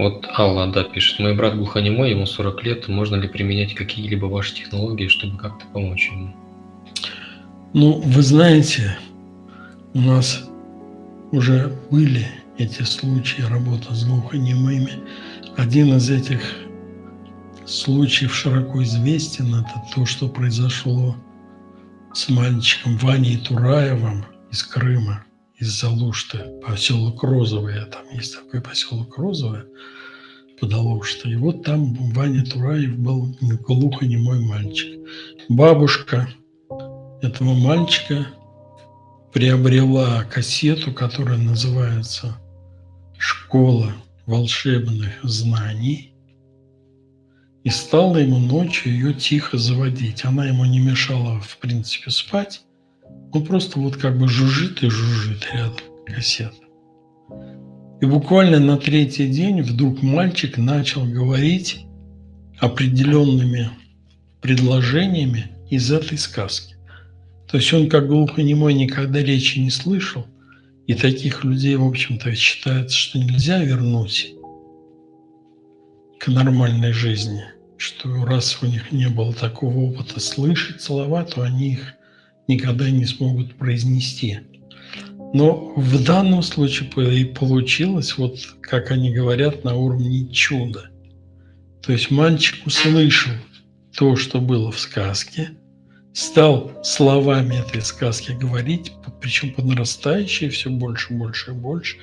Вот Алла, да, пишет. Мой брат глухонемой, ему 40 лет. Можно ли применять какие-либо ваши технологии, чтобы как-то помочь ему? Ну, вы знаете, у нас уже были эти случаи работы с глухонемыми. Один из этих случаев широко известен. Это то, что произошло с мальчиком Ваней Тураевым из Крыма, из Залушты, поселок Розовое. Там есть такой поселок Розовое под Алуштой. И вот там Ваня Тураев был глухонемой мальчик. Бабушка этого мальчика приобрела кассету, которая называется «Школа волшебных знаний», и стала ему ночью ее тихо заводить. Она ему не мешала, в принципе, спать. Он просто вот как бы жужжит и жужжит рядом кассета. И буквально на третий день вдруг мальчик начал говорить определенными предложениями из этой сказки. То есть он как глухонемой никогда речи не слышал, и таких людей, в общем-то, считается, что нельзя вернуть к нормальной жизни, что раз у них не было такого опыта слышать слова, то они их никогда не смогут произнести. Но в данном случае и получилось, вот как они говорят, на уровне чуда. То есть мальчик услышал то, что было в сказке – стал словами этой сказки говорить, причем по нарастающей, все больше, больше и больше.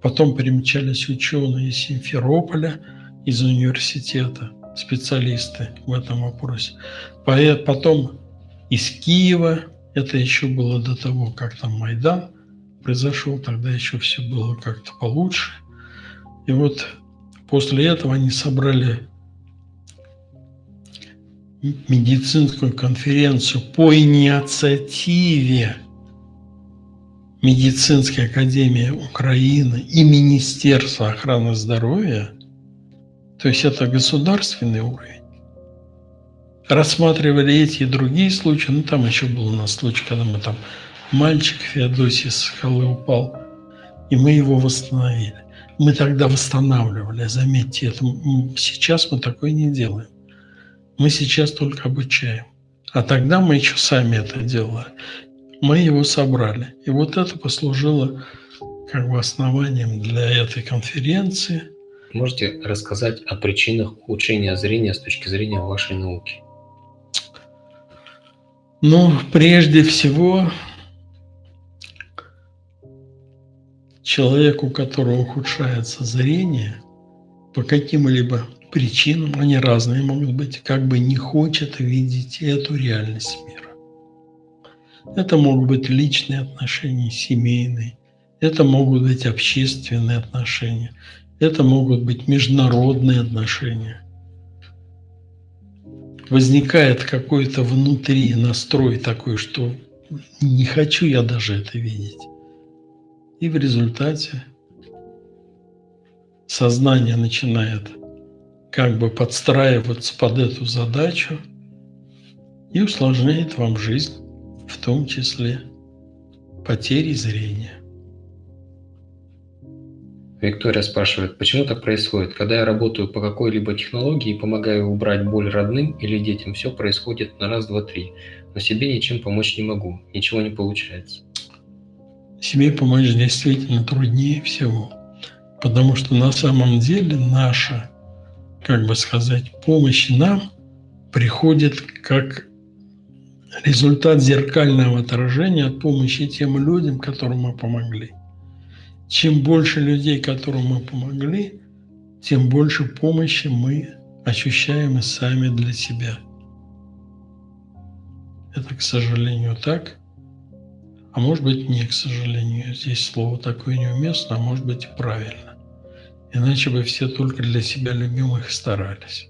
Потом примчались ученые из Симферополя, из университета, специалисты в этом вопросе. Потом из Киева, это еще было до того, как там Майдан произошел, тогда еще все было как-то получше. И вот после этого они собрали медицинскую конференцию по инициативе Медицинской академии Украины и Министерства охраны здоровья, то есть это государственный уровень, рассматривали эти и другие случаи, ну там еще был у нас случай, когда мы там мальчик Феодосий с скалы упал, и мы его восстановили. Мы тогда восстанавливали, заметьте, это сейчас мы такое не делаем. Мы сейчас только обучаем. А тогда мы еще сами это делали. Мы его собрали. И вот это послужило как бы основанием для этой конференции. Можете рассказать о причинах ухудшения зрения с точки зрения вашей науки? Ну, прежде всего, человеку, у которого ухудшается зрение, по каким-либо причинам, они разные могут быть, как бы не хочет видеть эту реальность мира. Это могут быть личные отношения, семейные, это могут быть общественные отношения, это могут быть международные отношения. Возникает какой-то внутри настрой такой, что не хочу я даже это видеть. И в результате сознание начинает как бы подстраиваться под эту задачу и усложняет вам жизнь, в том числе потери зрения. Виктория спрашивает, почему так происходит? Когда я работаю по какой-либо технологии и помогаю убрать боль родным или детям, все происходит на раз, два, три. Но себе ничем помочь не могу, ничего не получается. Себе помочь действительно труднее всего, потому что на самом деле наша как бы сказать, помощь нам приходит как результат зеркального отражения от помощи тем людям, которым мы помогли. Чем больше людей, которым мы помогли, тем больше помощи мы ощущаем и сами для себя. Это, к сожалению, так. А может быть, не к сожалению. Здесь слово такое неуместно, а может быть правильно. Иначе бы все только для себя любимых старались.